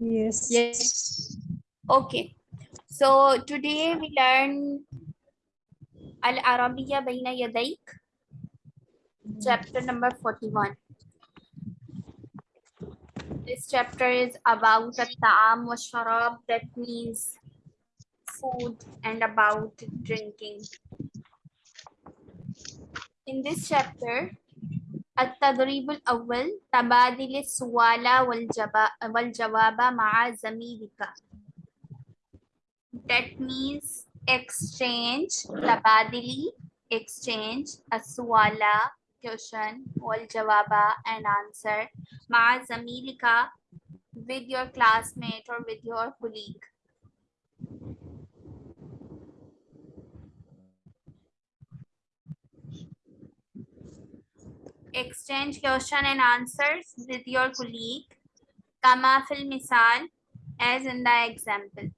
Yes. Yes. Okay. So today we learn Al-Arabiya Baina Yadayk, chapter number 41. This chapter is about At-Ta'am wa Sharab, that means food and about drinking. In this chapter, التدريب الأول تبادل السؤال والجبا- والجواب مع زميلك that means exchange tabadili exchange aswala question wal jawaba and answer ma zamilika with your classmate or with your colleague exchange question and answers with your colleague kama fil misal as in the example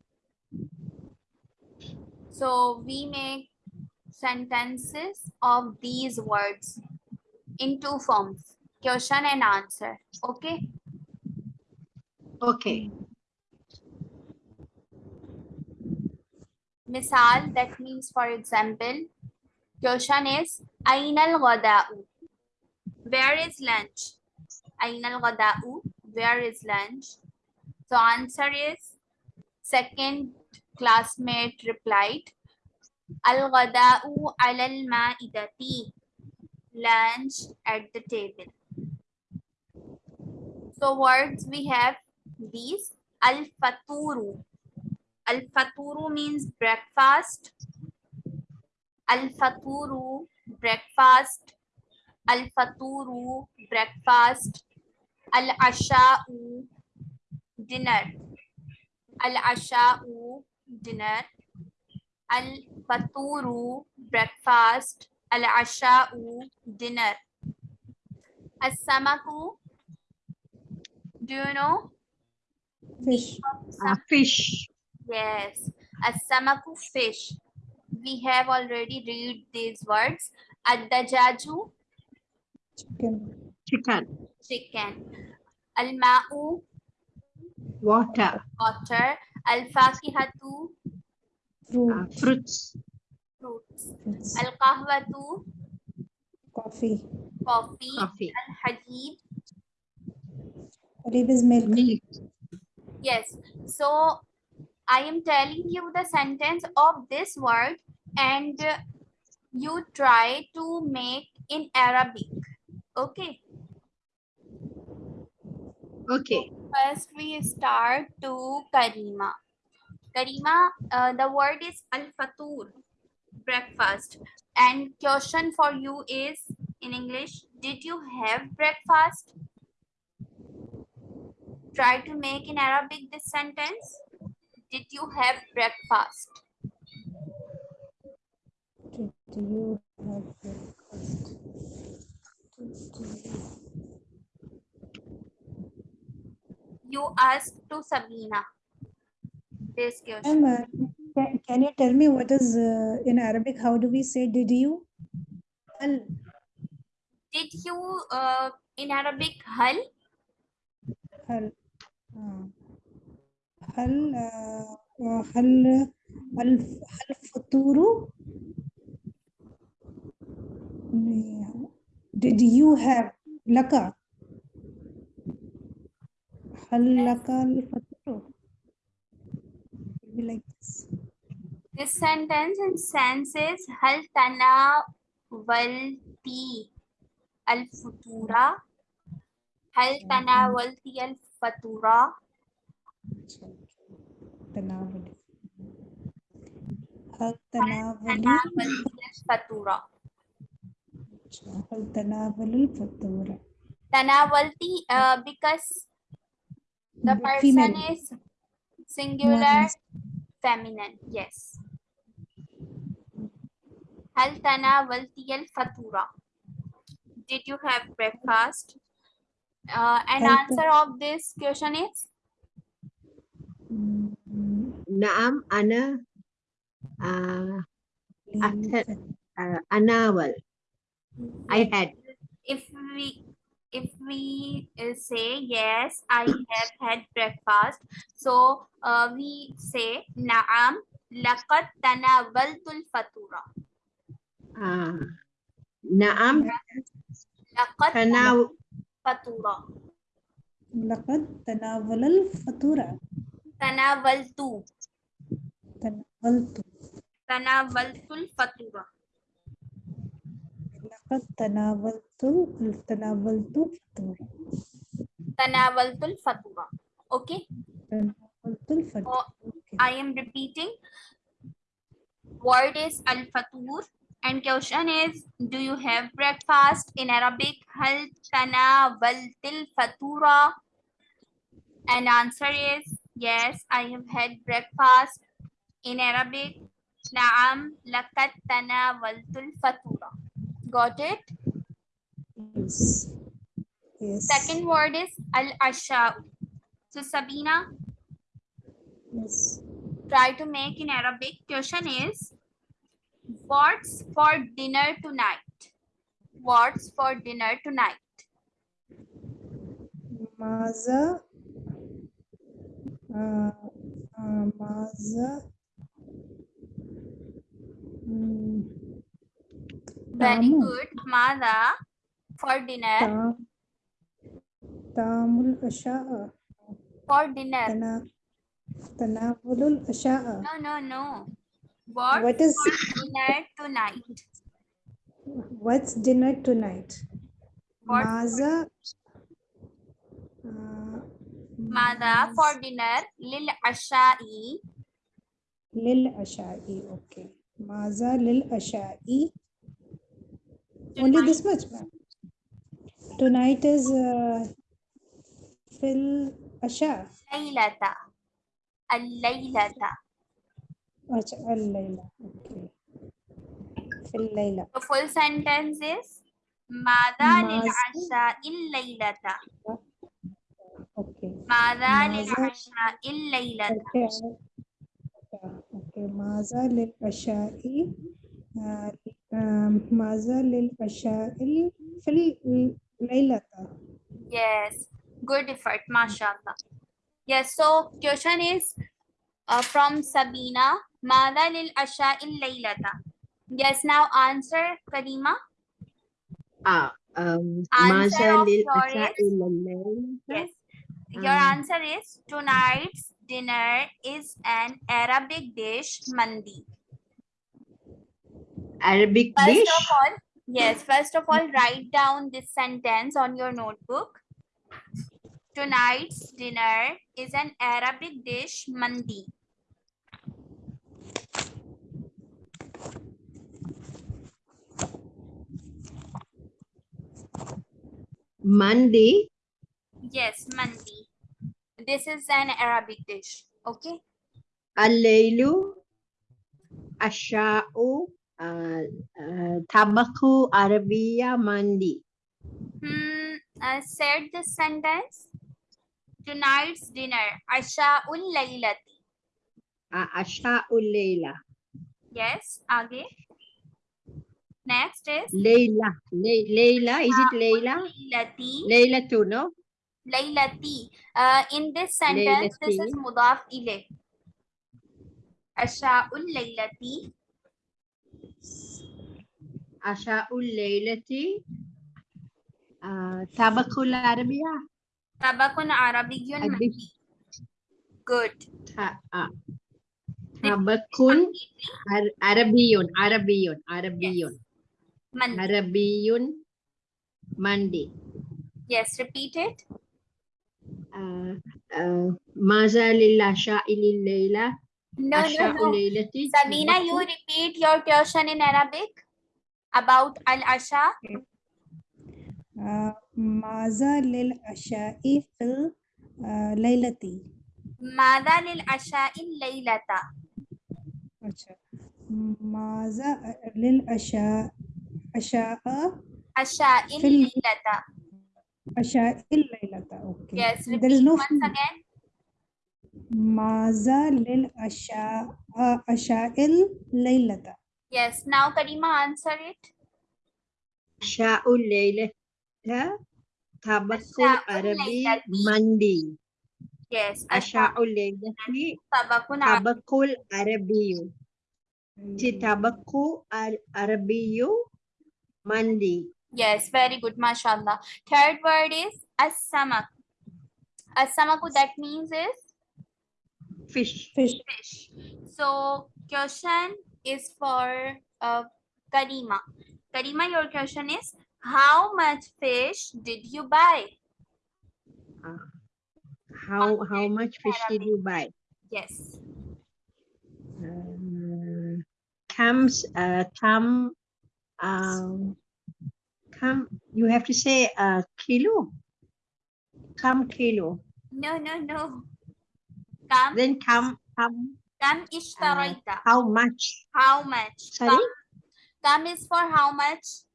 so we make sentences of these words in two forms, question and answer. Okay. Okay. Misal, that means for example, question is Ainal Ghada'u. Where is lunch? Ainal Ghada'u. Where is lunch? So answer is second classmate replied Al-Ghada'u alal ma'idati. Lunch at the table. So words we have these Al-Faturu. Al-Faturu means breakfast. Al-Faturu, breakfast. Al-Faturu, breakfast. Al-Asha'u, dinner. Al-Asha'u, dinner. Al-Faturu, breakfast. Al-Asha'u, dinner. As-Samaku, do you know? Fish. Uh, fish. Yes, As-Samaku, fish. We have already read these words. Ad-Dajaju, Chicken. Chicken. chicken. Al-Ma'u, Water. water. Al-Fakihatu, Fruit. fruits. fruits. Fruits. Al-Qahwatu, Coffee. coffee. Coffee. Al-Hajib, Halib is milk. Milk. Yes. So I am telling you the sentence of this word and you try to make in Arabic. Okay. Okay. First we start to Karima. Karima, uh, the word is al-fatur, breakfast. And question for you is in English, did you have breakfast? Try to make in Arabic this sentence. Did you have breakfast? Did you have breakfast? Did you- you ask to Sabina. This question. Um, can, can, you tell me what is uh, in Arabic? How do we say did you? Hal. Did you uh, in Arabic hal? Hal. Uh, hal. Uh, uh hal. Hal. Hal futuru. Did you have laka? Like this. this sentence in senses hal tana walti al futura hal tana walti al fatura tanawali hal tanawali al fatura hal tanawali al fatura tanawalti uh, because the The person female. is singular is- feminine. Yes. Hal tanawalti al-fatura? Did you have breakfast? Uh, and answer of this question is Naam. Ana. Uh, After- uh, anawal. I had. if we if we uh, say yes i have had breakfast so uh, we say naam laqad tanawaltu fatura. Ah. Naam laqad tanaw fatura. Laqad tanawala fatura. Tanawaltu tanawaltu tanawaltu fatura. Tanabaltul Tanabaltul Fatura. Okay. Tanabaltul I am repeating. Word is Al Fatur and question is Do you have breakfast in Arabic? Hal Tanabaltil Fatura. And answer is Yes, I have had breakfast in Arabic. Naam, lakat tanawaltul fatura. Got it? Yes. yes. Second word is al-asha. So Sabina. Yes. Try to make in Arabic. Question is what's for dinner tonight? What's for dinner tonight? Maza. Uh, uh, maza. Hmm very good. Mada for dinner. Tamul asha. For dinner. No, no, no. What, what is dinner tonight? What's dinner tonight? What Maza. Uh, Mada for dinner. Lil Asha'i. Lil Asha'i. Okay. Maza Lil Asha'i. Only this much, ma'am. Tonight is uh, Fil Asha. Laylata. Al-Laylata. Acha, Al-Layla. Okay. Fil Layla. The full sentence is Mada lil Asha il-Laylata. Okay. Mada lil Asha il-Laylata. Okay. Okay. Maza lil Asha'i ماذا للعشاء في الليلة Yes, good effort, mashallah. Yes, so question is uh, from Sabina. Mada lil asha'il laylata. Yes, now answer, Karima. ah um Answer Maza of lil yours asha is- ilal Yes. Your Um, answer is tonight's dinner is an Arabic dish, mandi. Arabic First dish. of all, yes, first of all, write down this sentence on your notebook. Tonight's dinner is an Arabic dish, mandi. Mandi. Yes, mandi. This is an Arabic dish. Okay. Al-laylu. Asha'u. Uh, uh, tabaku Arabiya mandi. Hmm. I said this sentence. Tonight's dinner. Asha'ul laylati. Uh, Asha'u layla. Yes. Aage. Next is Layla. Lay- Layla. Is it Layla? laylati. Layla too, no? Laylati. Uh, in this sentence, this is Laylati. mudaf ilayh. Asha'ul laylati. Asha'u laylati. Uh, tabaku Arabiya. Tabakun Arabiyyun Good. Uh, Ar- Arabiyun. Arabiyun. Arabiyun. Mandi. Arabiyun. Yes, repeat it. Uh, uh, Asha'i lil layla. No, no, no. Sabina, you repeat your question in Arabic about al asha uh, ماذا للعشاء في الليلة؟ ماذا للعشاء الليلة؟ ماذا للعشاء؟ عشاء عشاء الليلة. عشاء الليلة. Okay. Yes there no once again. ماذا للعشاء عشاء الليلة؟ Yes, now Karima answer it. Asha'u laylata. tabakul Asya'ul arabi mandi. Yes. Asya'ul laylati Tabakun Arabi. tabakul arabiyu. Hmm. Si tabaku ar arabiyu mandi. Yes, very good, mashallah. Third word is as-samak. As-samaku that means is Fish. Fish. fish. So question is for uh, Karima. Karima, your question is how much fish did you buy? How how much fish did you buy? Yes. Uh, comes uh come um come you have to say uh kilo. Come kilo. No, no, no. come Then come come kam ishtaraita. how much? How much? Sorry? Kam, kam is for how much?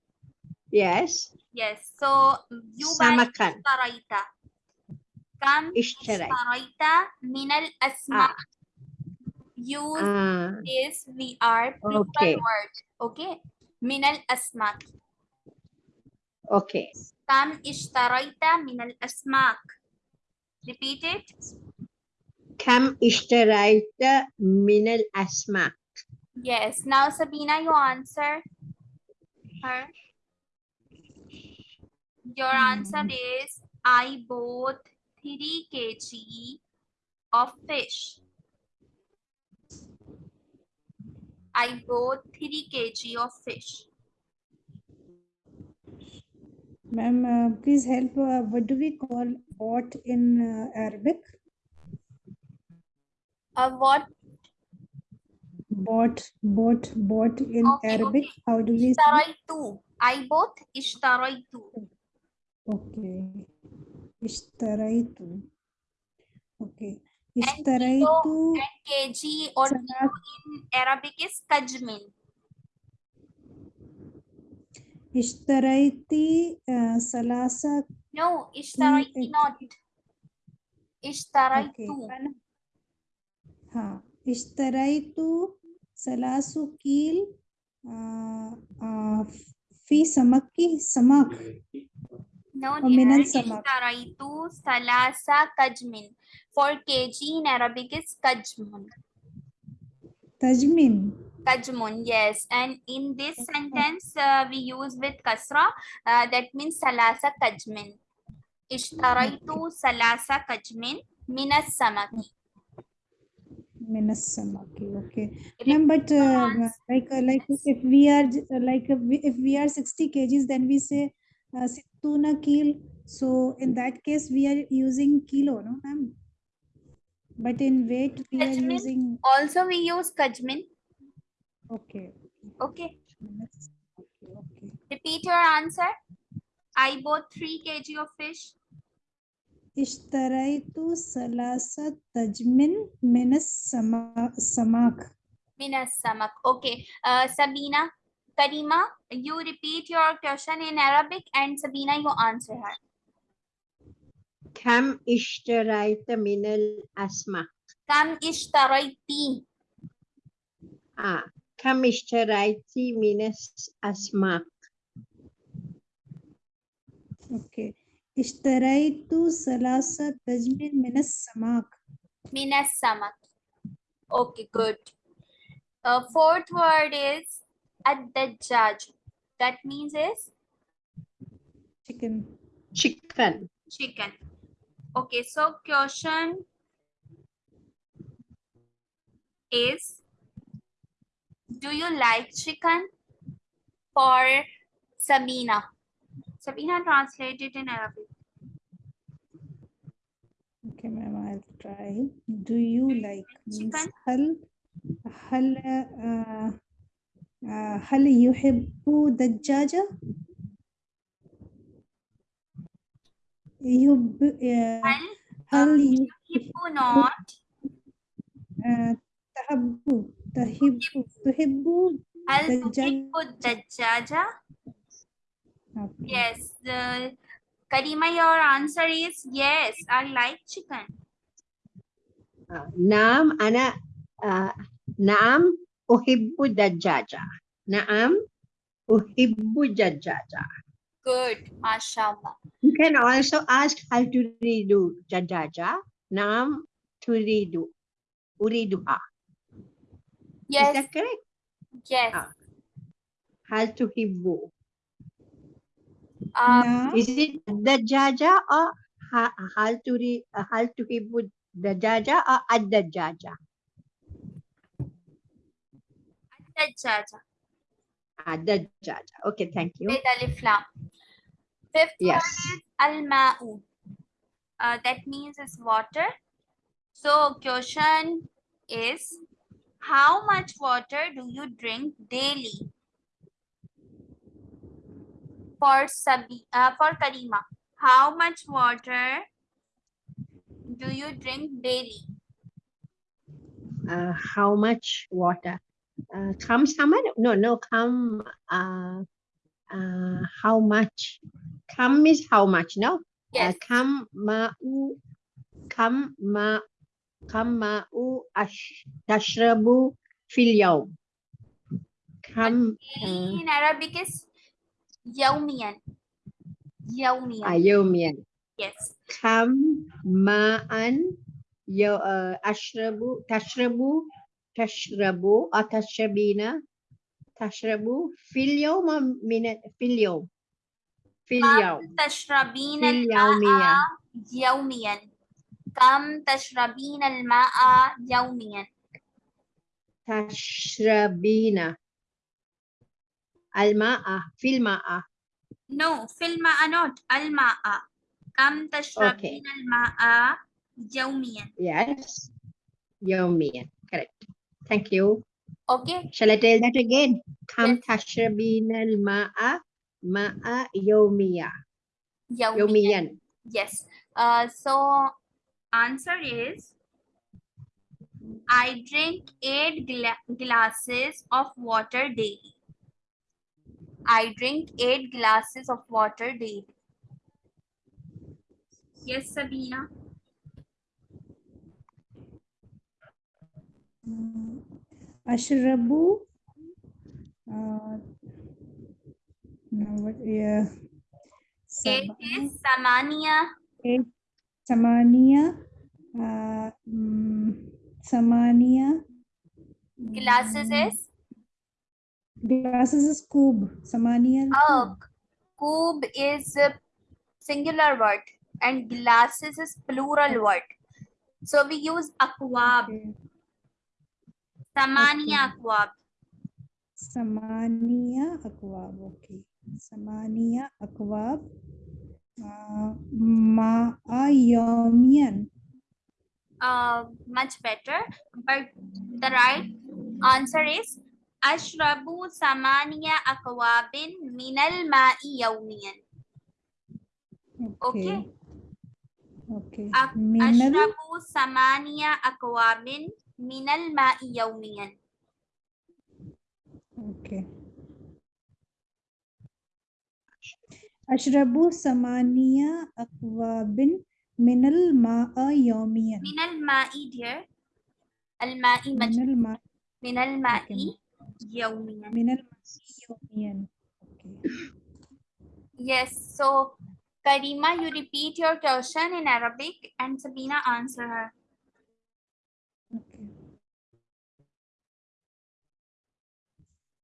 Yes. Yes. So you buy Samakan. ishtaraita. Kam ishtaraita min al asma. Use Ah, is we are plural Okay. word. Okay. Min al asmak. okay. Kam ishtaraita min al asmak. Repeat it. Kam ishtarayta min al asma. Yes. Now Sabina, you answer her. Your answer is I bought 3 kg of fish. I bought 3 kg of fish. Ma'am, uh, please help. Uh, what do we call bought in uh, Arabic? Uh, what Bought, bought, bought in Okay, Arabic. okay. How do we say? Ishtaraitu. I bought ishtaraitu. Okay. Ishtaraitu. Okay. Ishtaraitu And kg or salat- in Arabic is kajmin. Ishtaraiti uh, salasa. No, ishtaraiti it- not. Okay. हाँ इश्तरैतु सलासु कील फ़ी समक की समक मिनन समक इश्तरैतु सलासा कजमिन for kg in Arabic is kajmun. Tajmin. Kajmun, yes. And in this okay. sentence, uh, we use with kasra. Uh, that means salasa kajmin. Ishtaraitu salasa kajmin minas samaki. minus sum okay. Okay ma'am but uh, like uh, uh, like if we are like if we are 60 kgs then we say uh, tuna kilo so in that case we are using kilo no ma'am? But in weight we kajmin. are using also we use kajmin. Okay. Okay, okay. repeat your answer. I bought 3 kg of fish. اشتريت ثلاثة تجمن من السما- السمك Minas samak. Okay. Uh, Sabina, Karima, you repeat your question in Arabic and Sabina, you answer her. Kam ishtarayta min al asma. Kam ishtaraiti. Ah, kam ishtarayti min al asma. okay اشتريت ثلاثة تجمن من السمك Minas samak. Okay, good. Uh, fourth word is ad-dajjaj. That means is chicken Chicken. chicken. Okay, so question is Do you like chicken? For Sabina. Sabina translate it in Arabic. Okay, ma'am, I'll try. Do you like means hal hal uh, have hal yuhibbu dajjaja? Yuhib, uh, hal uh, yuhibbu not. Uh, tahabbu tahibu tuhibbu hal tuhibbu dajjaja? Okay. Yes. The Karima, your answer is yes. I like chicken. Ah, Naam ana ah, naam uhibbu dajaja. Naam uhibbu dajaja. Good. MashaAllah. You can also ask how to redo jajaja. Nam turidu. Uriduha. Is Yes. that correct? Yes. Ah. Hal tuhibbu. Um, Now, Is it dajaja or ha- hal turi hal tuhibbu dajaja or ad-dajaja? Dajaja. Ah, dajaja. Okay, thank you. With alif lam. Fifth Yes. word is al-ma'u. Uh, that means it's water. So question is, how much water do you drink daily? For Sabi, uh, for Karima, how much water do you drink daily? Uh, how much water? Uh, kam sama? No, no, kam. Uh, uh, how much? Kam is how much? No. Yes. Uh, kam ma'u kam ma kam ma'u ash tashrabu fil yawm. Kam uh, in Arabic is يوميا. يوميا. آه يوميا. Yes. كم ماء يو آه، أشرب تشرب تشرب آه، أتشربين تشرب في اليوم من في اليوم؟ في اليوم. كم تشربين الماء يوميا؟ كم تشربين الماء يوميا؟ تشربين. Al-ma'a, fil-ma'a. No, fil-ma'a not, al-ma'a. Kam tashrabin okay. al-ma'a yawmiyan. Yes, yawmiyan, correct. Thank you. Okay. Shall I tell that again? Kam yes. tashrabin al-ma'a ma'a yawmiya. Yawmiyan. Yes. Uh, so, answer is I drink eight gla glasses of water daily. I drink eight glasses of water daily. Yes, Sabina. uh, ashrabu. Uh, no, what? Yeah. Eight is Samania. eight. Samania. Uh, mm, Samania. Glasses is Glasses is cube. Samania. oh, cube is a singular word and glasses is plural word. So we use akwab. Okay. Samania Okay. akwab. Samania akwab. Okay. Samania akwab. Uh, Ma'a yomian. uh, much better. But the right answer is Ashrabu samaniya akwabin minal ma'i yawmiyan. Okay. Okay. Okay. Ak- Minal. Ashrabu samaniya akwabin minal ma'i yawmiyan. Okay. Ashrabu samaniya akwabin minal ma'a yomian. Minal ma'i dear. Al ma'i maj Minal ma minal ma'i yawmiyan. minal ma'i yomian. Okay. Yes. So Karima, you repeat your question in Arabic and Sabina answer her. Okay.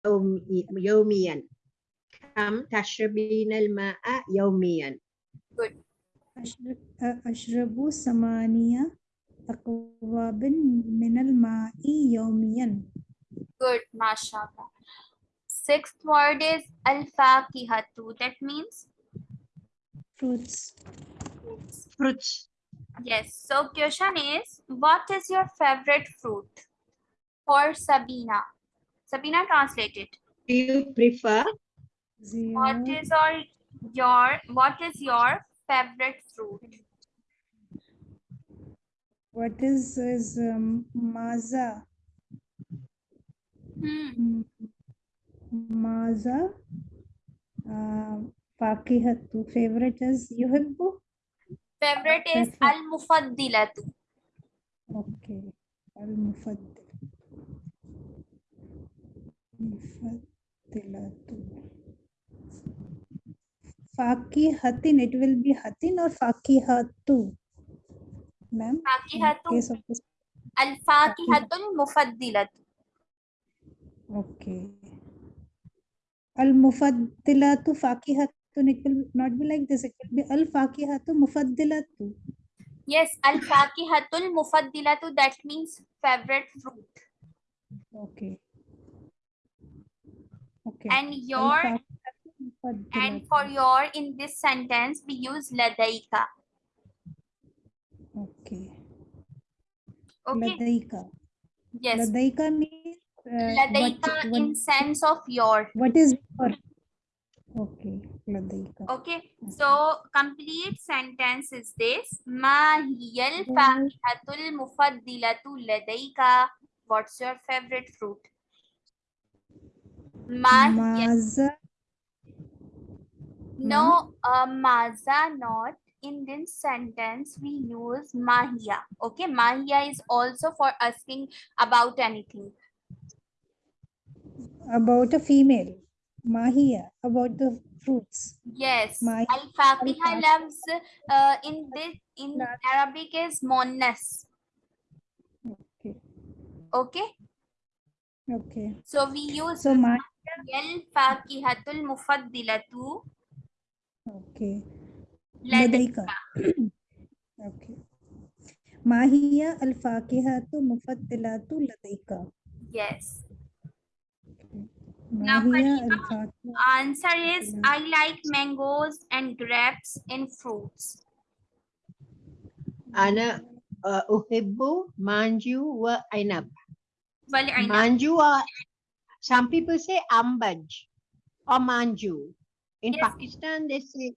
يومي- يوميا كم تشربين الماء يوميا Good. أشرب أشرب ثمانية أكواب من الماء يوميا. Good, mashallah. Sixth word is al-fakihatu. That means Fruits. fruits yes. So question is, what is your favorite fruit? For Sabina. Sabina translated. do you prefer What is Zero. is all your what is your favorite fruit? What is is um, maza? Hmm. Mm, Maza. Uh, fakihatu. Favorite is yuhibbu. Favorite is al-mufaddilatu. Okay. Al-mufaddil. Mufaddilatu. fakihatin, it will be hatin or fakihatu? Ma'am, Fakihatu. case of this. Okay. Al mufaddilatu fakihatun, it will not be like this, it will be al fakihatu mufaddilatu. Yes, al-fakihatul mufaddilatu, that means favorite fruit. Okay. Okay. And your, and for your, in this sentence, we use ladaika. Okay. Okay, Ladaika. yes. Ladaika means Ladaika what, in sense of your. what is your? Okay, Ladaika. Okay, so complete sentence is this. Ma hiyal fakihatul mufaddilatu ladaika. What's your favorite fruit? Mahiya. Maza. No, uh, maza not. In this sentence, we use mahiya. Okay, mahiya is also for asking about anything. About a female. Mahiya. About the fruits. Yes, Mahi- al loves uh, in this in. Arabic is monnas. Okay. Okay, Okay. so we use So ma al fakihatul mufaddilatu okay. ladaika. Ladaika. okay. Mahiya al fakihatu mufaddilatu ladaika. Yes. Now, Mahiya al Karima, fakihatu. Answer is I like mangoes and grapes in fruits. أنا uh, أحب manju wa ainab. Wal inab. Manju are, some people say ambaj or manju. In Yes. Pakistan, they say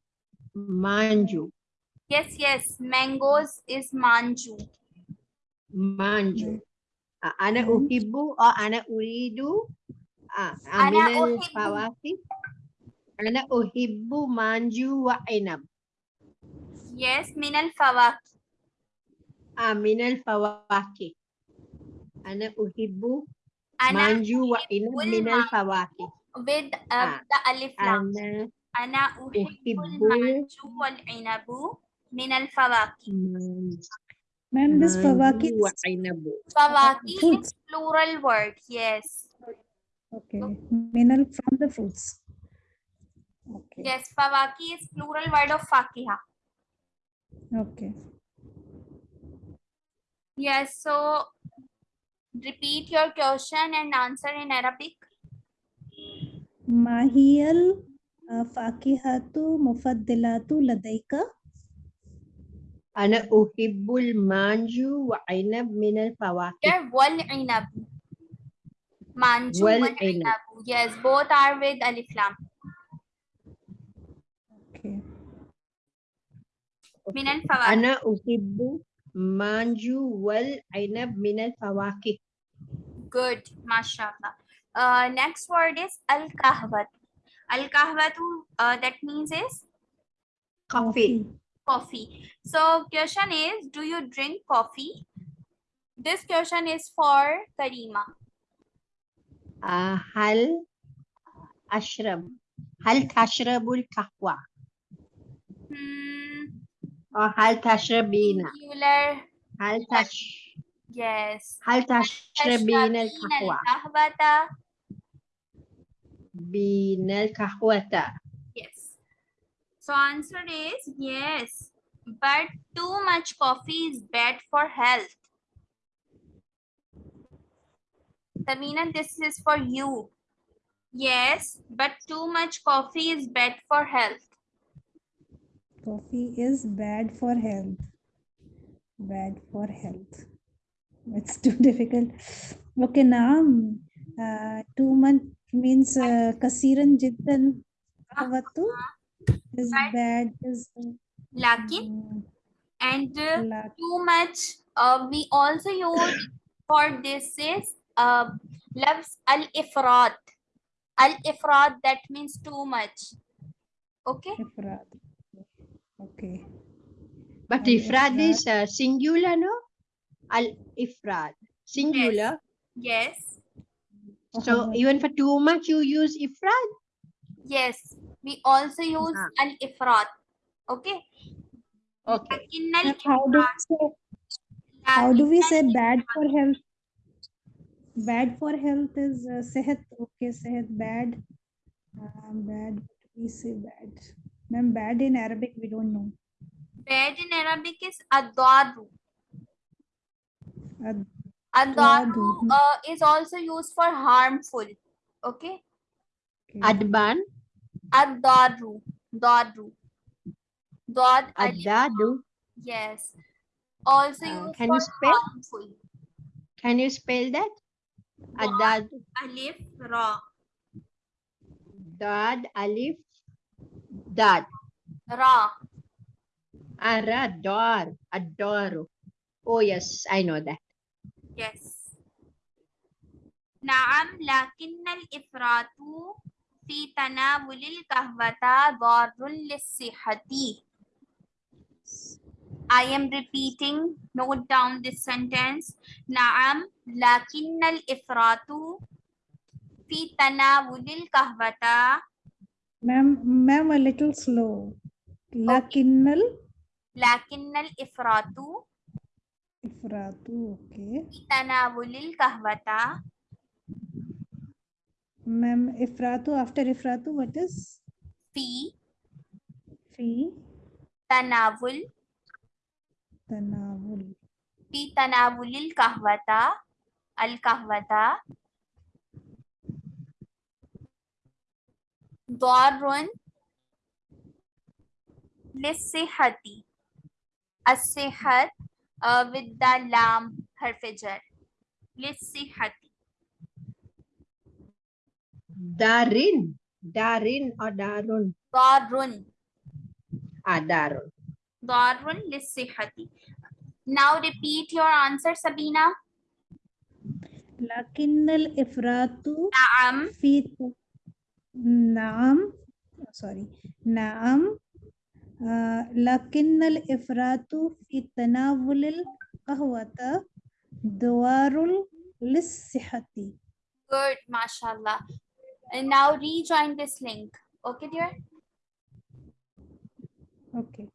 manju, Yes, yes. Mangoes is manju. manju. Uh, أنا Mm. أحب or أنا أريد uh, أنا من أحب. الفواكه أنا أحب manju wa ainab. Yes, min al fawaki. آه من الفواكه أنا أحب Ana manju wa ainab uhibbul من manju. الفواكه with uh, Ah. the alif lam. أنا Ana uhibbul أحب manju wal inabu min al fawaki. man- Ma'am, this fawaki. manju wa ainab. Fawaki is Fruits. plural word. Yes. Okay. Minal from the fruits. Okay. Yes, fawaki is plural word of fakiha. Okay. Yes, so repeat your question and answer in Arabic. Mahiyal uh, fakihatu mufaddilatu ladaika. أنا أحب المانجو وعنب من الفواكه Here, wal inabu. Manju Wal wal inab. inabu. Yes, both are with alif lam. Okay. Min al fawaki. أنا أحب مانجو والعنب من الفواكه Good, mashallah. Uh, next word is al kahwat. Al kahwatu, uh, that means is coffee coffee. So question is, do you drink coffee? This question is for Karima. آه، هل أشرب هل تشرب القهوة Hmm, أو هل تشربين singular. هل تش Yes. هل تشربين تشربين القهوة القهوة. بين القهوة Yes. So answer is yes. But too much coffee is bad for health. Tamina, this is for you. Yes, but too much coffee is bad for health. Coffee is bad for health. Bad for health. It's too difficult. Okay, now uh, two month means uh, kasiran jiddan kahwatu is bad is Lakin and uh, too much. Uh, we also use for this is Love loves al-ifrat. Al-ifrat, that means too much. Okay? Ifrat. Okay. But ifrat is uh, singular, no? Al-ifrat. Singular. Yes. yes. So even for too much, you use ifrat? Yes. We also use ah. al-ifrat. Okay? Okay. How do, say, how do we say bad for health? Bad for health is uh, sehat. Okay, sehat bad. Uh, bad. We say bad. Ma'am, bad in Arabic we don't know. bad in Arabic is ad-darru. Ad- Ad-darru Ad-darru. uh, is also used for harmful. Okay. okay. Adban, Ad-darru. Darru. Dad alif. adadu. Yes. Also Uh, used can for you spell? harmful. Can you spell that? الداد ألف راء داد ألف داد راء الراء دار الدار Oh yes, I know that. Yes. نعم لكن الإفراط في تناول القهوة ضار للصحة. I am repeating. Note down this sentence. Naam lakinnal ifratu fi tanawulil kahwata. Ma'am, ma'am, a little slow. Lakinnal. Okay. Lakinnal ifratu. Ifratu, okay. Fi tanawulil kahwata. Ma'am, ifratu, after ifratu, what is? Fi. Fi. Tanawul. तनावुल। फ़ी तनावुल कहवता अल कहवता। दौरुन लिस्सिहती अस्सिहत with लाम हर्फ जर। दारिन दारिन और दारुन। दारुन। आ दारुन। darun. ضار للصحة Now repeat your answer Sabina Lakinnal ifratu نعم fi naam. Sorry. Naam. Uh, lakinnal ifratu fi tanawulil qahwata duwarul lissihati. good mashallah and now rejoin this link okay dear Okay.